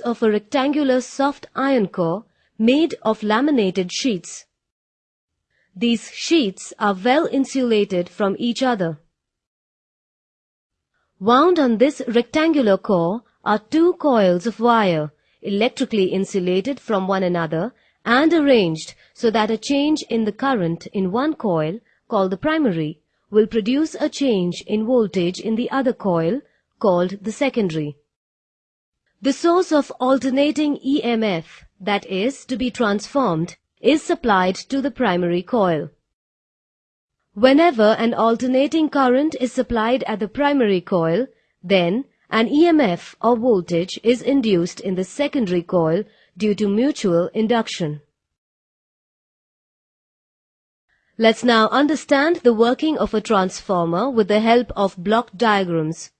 of a rectangular soft iron core made of laminated sheets. These sheets are well insulated from each other. Wound on this rectangular core are two coils of wire, electrically insulated from one another and arranged so that a change in the current in one coil, called the primary, will produce a change in voltage in the other coil, called the secondary. The source of alternating EMF, that is, to be transformed, is supplied to the primary coil. Whenever an alternating current is supplied at the primary coil, then an EMF or voltage is induced in the secondary coil due to mutual induction. Let's now understand the working of a transformer with the help of block diagrams.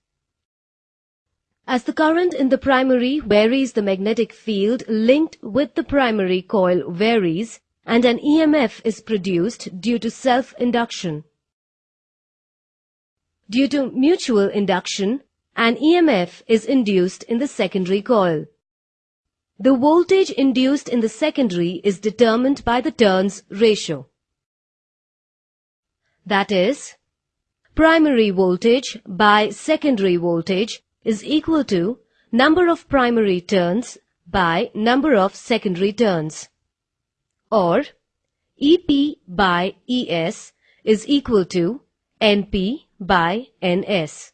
As the current in the primary varies the magnetic field linked with the primary coil varies, and an EMF is produced due to self-induction. Due to mutual induction, an EMF is induced in the secondary coil. The voltage induced in the secondary is determined by the turns ratio. That is, primary voltage by secondary voltage is equal to number of primary turns by number of secondary turns or EP by ES is equal to NP by NS.